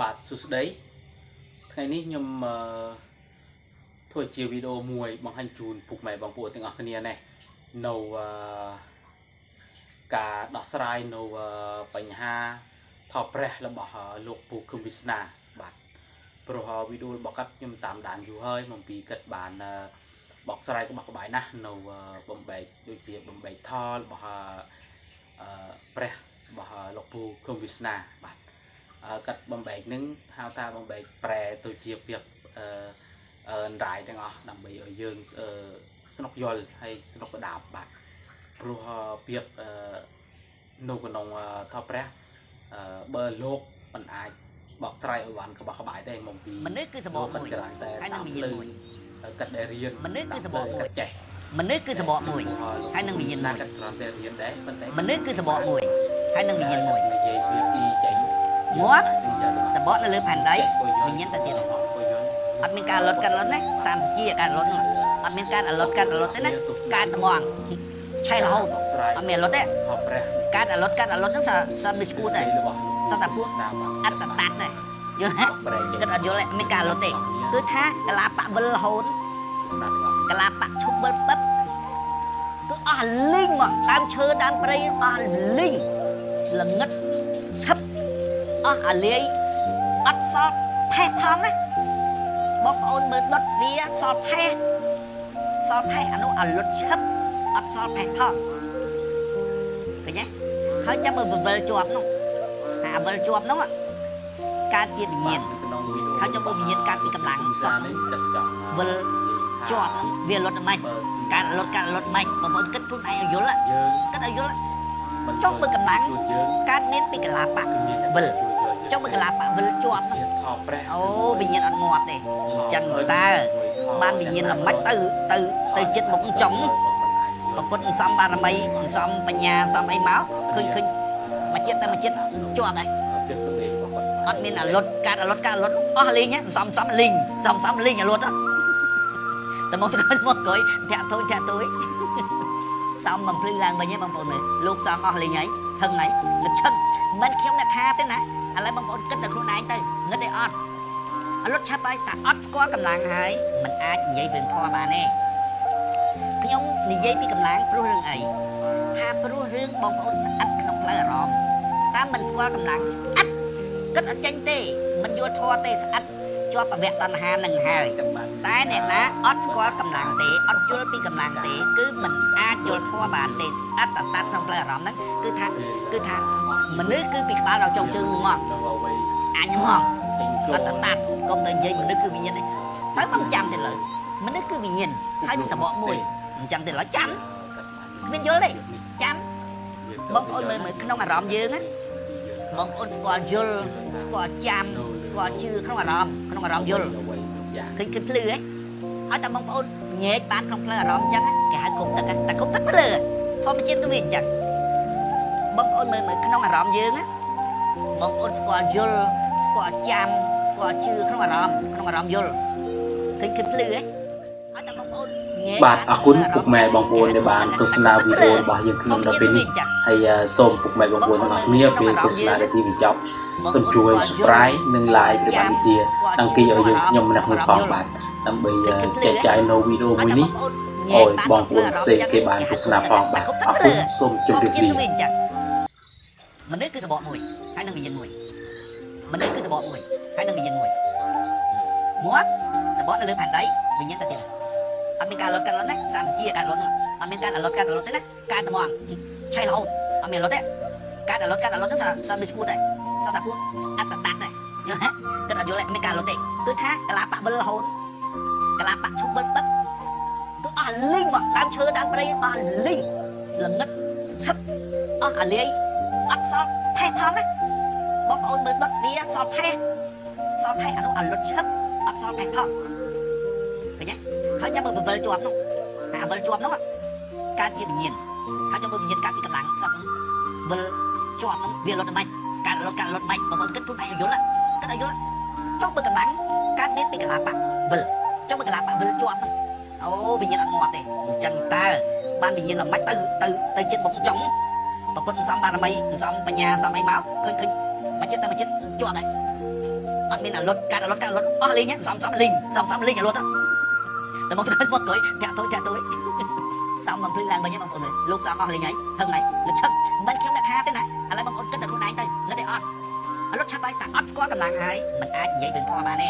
បាទសួស្តីថ្ងៃនេះខ្ញុំអឺធ្វើជាវីដេអូមួយបង្ហាញជូនពុកម៉ែបងប្អូនទាំងអស់គ្នានេះនៅអឺការដោះស្រាយនៅអឺបញ្ហាថោព្រះរបស់អឺលោកពូគឹមវិស្នាបាទព្រោះអឺវីដេអូរបស់គាត់ខ្ញុំតាមដានយូរហើយមកពីគាត់បានអឺបកស្រាយក្បោះក្បាយណាស់នៅអឺបំបែកដូចជាបំបែកថលរបស់អឺអឺព្រះរបស់អឺលោកពូគឹមវិស្នាបាទអឺ កាត់បំបែកនឹងហៅថាបំបែកប្រែទៅជាពាក្យអឺអឺរាយទាំងអស់ដើម្បីឲ្យយើងអឺស្នុកយល់ហើយស្នុកកដាបបាទព្រោះអឺពាក្យអឺនៅក្នុងអឺថតព្រះអឺបើលោកមិនអាចបកស្រាយឲ្យបានក្បោះក្បាយទេមកពីមនុស្សគឺសម្បកគាត់មួយច្រើនតែហើយនឹងតាមវិញ្ញាណលើមួយកាត់ដែលរៀនមនុស្សគឺសម្បកមួយកាត់ចេះមនុស្សគឺសម្បកមួយហើយនឹងវិញ្ញាណមួយកាត់គ្រាន់តែរៀនដែរប៉ុន្តែមនុស្សគឺសម្បកមួយហើយនឹងវិញ្ញាណមួយនិយាយពាក្យអ៊ីចេញ មាត់យើងអាចនឹងយកទៅសម្បកនៅលើផែនដីវិញ្ញាណទៅទៀតអត់មានការលត់កាត់លត់ទេ30ជាការលត់នោះអត់មានការលត់កាត់លត់ទេណាការត្មងឆេះរហូតអត់មានលត់ទេខប់ព្រះការលត់កាត់លត់ហ្នឹងសាសាមិនស្គួតទេរបស់សត្វតែពួកស្នាមអត់តតាត់ទេយល់ទេប្រែចេញគិតអត់យល់ទេអត់មានការលត់ទេគឺថាកលាបៈវិលរហូតស្នាមទាំងអស់កលាបៈឈប់វិលពឹបគឺអស់លីងមកដើមឈើដើមព្រៃអស់លីងល្ងឹតឈឹប អស់អាលាយអត់សល់ផេះផងណាបងប្អូនមើលដុតវាសល់ផេះសល់ផេះអានោះអាលុតឈឹបអត់សល់ផេះផងឃើញទេហើយចាំមើលវិលជាប់នោះអាវិលជាប់នោះកើតជាវិញ្ញាណក្នុងវីដេអូហើយចុះមើលវិញ្ញាណកើតពីកម្លាំងសុសាខនេះចិត្តចង់វិលជាប់ហ្នឹងវាលុតមិនបើស៊ីការលុតការលុតមិនបងប្អូនគិតខ្លួនឯងឲ្យយល់យើងគិតឲ្យយល់មិនចុះមើលកម្លាំងជួយយើងកើតមានពីកលាបៈគឺមានតែវិលជួយយើង ចុះមើលកលាបៈវិលជាប់ហ្នឹងជាខប់ព្រះអូវិញ្ញាណអត់ងាប់ទេអញ្ចឹងតើបានវិញ្ញាណល្មិចទៅទៅទៅចិត្តមុខចុងប្រពុតសំបារមីសំបញ្ញាសំអីមកឃើញឃើញមកចិត្តទៅមកចិត្តជាប់ដែរទឹកសម្លេងរបស់គាត់អត់មានអាលុតការអាលុតការអាលុតអស់លីងសំសំលីងសំសំលីងអាលុតតែមកទៅគាត់មកក្រោយធាក់ទួយធាក់ទួយសំបំភ្លឺឡើងវិញឯងបងប្អូនមើលលោកសងអស់លេងហើយហឹងហើយនឹកឈឹងមិនខ្ញុំអ្នកថាទេណា ឥឡូវបងប្អូនគិតតែខ្លួនឯងទៅងឹតទេអត់អលត់ឆាប់ហើយតែអត់ស្គាល់កម្លាំងហើយมันអាចនិយាយរឿងធម៌បានទេខ្ញុំនិយាយពីកម្លាំងព្រោះរឿងអីថាព្រោះរឿងបងប្អូនស្អិតក្នុងផ្លូវអារម្មណ៍តាមមិនស្គាល់កម្លាំងស្អិតគិតអត់ចេញទេមិនយល់ធម៌ទេស្អិត ជាប់ប្រវៈតណ្ហានឹងហើយចាំបានតែអ្នកណាអត់ស្គាល់កម្លាំងទេអត់យល់ពីកម្លាំងទេគឺมันអាចយល់ធម៌បានទេស្អិតតតាត់ក្នុងផ្លូវអារម្មណ៍ហ្នឹងគឺថាគឺថាមនុស្សគឺពីក្បាលដល់ចុងជើងមកនៅអ្វីអញមកចេញឆ្លអត់តតាត់កុំតែនិយាយមនុស្សគឺវិញ្ញាណទេហើយបងចាំទេលើមនុស្សគឺវិញ្ញាណហើយនឹងសបកមួយអញ្ចឹងទេឡើយចាំគ្មានយល់ទេចាំបងប្អូនមើលមើលក្នុងអារម្មណ៍យើងណាបងប្អូនស្គាល់យល់ស្គាល់ចាំស្គាល់ជឿក្នុងអារម្មណ៍ ក្នុងអារម្មណ៍យល់អ្វីយ៉ាងឃើញគេភ្លឺហ៎ឲ្យតែបងប្អូនញែកបានក្នុងផ្លូវអារម្មណ៍អញ្ចឹងគេហៅគុំទឹកតែគុំទឹកភ្លឺធម្មជាតិគឺវាអញ្ចឹងបងប្អូនមើលមើលក្នុងអារម្មណ៍យើងណាបងប្អូនស្គាល់យល់ស្គាល់ចាំស្គាល់ជឿក្នុងអារម្មណ៍ក្នុងអារម្មណ៍យល់ឃើញគេភ្លឺហ៎ឲ្យតែបង ប្អូនញែកបាទអរគុណពុកម៉ែបងប្អូនដែលបានទស្សនាវីដេអូរបស់យើងខ្ញុំដល់ពេលនេះហើយសូមពុកម៉ែបងប្អូនទាំងអស់គ្នាពេលទស្សនានាទីបញ្ចប់សូមជួយ subscribe និង like ព្រះបាទវិជាដង្គីឲ្យយើងខ្ញុំម្នាក់មួយផងបាទដើម្បីចែកចាយនៅវីដេអូមួយនេះឲ្យបងប្អូនផ្សេងគេបានទស្សនាផងបាទអរគុណសូមជម្រាបលាមនុស្សគឺសបកមួយហើយនឹងវិញ្ញាណមួយមនុស្សគឺសបកមួយហើយនឹងវិញ្ញាណមួយមាត់សបកនៅលើផែនដីវិញ្ញាណទៅទៀត អត់មានការលត់កាត់លត់ទេ30ជាការលត់នោះអត់មានការលត់កាត់លត់ទេណាការត្មងឆេះរហូតអត់មានលត់ទេការលត់កាត់លត់ហ្នឹងសាសាមិនស្គួតទេសត្វតែពួកអត្តតាត់ទេយល់ទេគិតអត់យល់ទេមានការលត់ទេគឺថាកលាបៈវិលរហូតកលាបៈឈប់វិលពឹបគឺអស់លីងមកដើមឈើដើមព្រៃអស់លីងល្ងឹតឈឹបអស់អាលាយអត់សល់ផេះផងណាបងប្អូនមើលដុតវាសល់ផេះសល់ផេះអានោះអាលុតឈឹបអត់សល់ផេះផងឃើញទេ ហើយចាំមើលបវិលជាប់នោះអាវិលជាប់នោះកើតជាវិញ្ញាណហើយចាំមើលវិញ្ញាណកើតពីកម្លាំងសក់នោះវិលជាប់នោះវាលុតមិនការលុតការលុតមិនបងប្អូនគិតខ្លួនឯងឲ្យយល់គិតឲ្យយល់ចុះមើលកម្លាំងកើតមានពីកលាបៈវិលចុះមើលកលាបៈវិលជាប់នោះអូវិញ្ញាណអត់ងាប់ទេអញ្ចឹងតើបានវិញ្ញាណល្មិចទៅទៅទៅចិត្តបងចុងប្រពុតសំបារមីសំបញ្ញាសំអីមកឃើញឃើញមកចិត្តទៅមកចិត្តជាប់ដែរអត់មានអាលុតកាត់អាលុតកាត់អាលុតអស់លេងសំសំលេងសំសំលេងអាលុត តែមកទៅមកទៅតាក់ទៅតាក់ទៅសំបំភ្លឺឡើងវិញបងប្អូនលោកសំអស់លេងហើយហឹងហើយលឹកឈឹងមិនខ្ញុំដាក់ថាទេណាឥឡូវបងប្អូនគិតតែខ្លួនឯងទៅលឹកតែអត់អាលុតឆាប់ហើយតែអត់ស្គាល់កម្លាំងហើយមិនអាចនិយាយរឿងធម៌បានទេ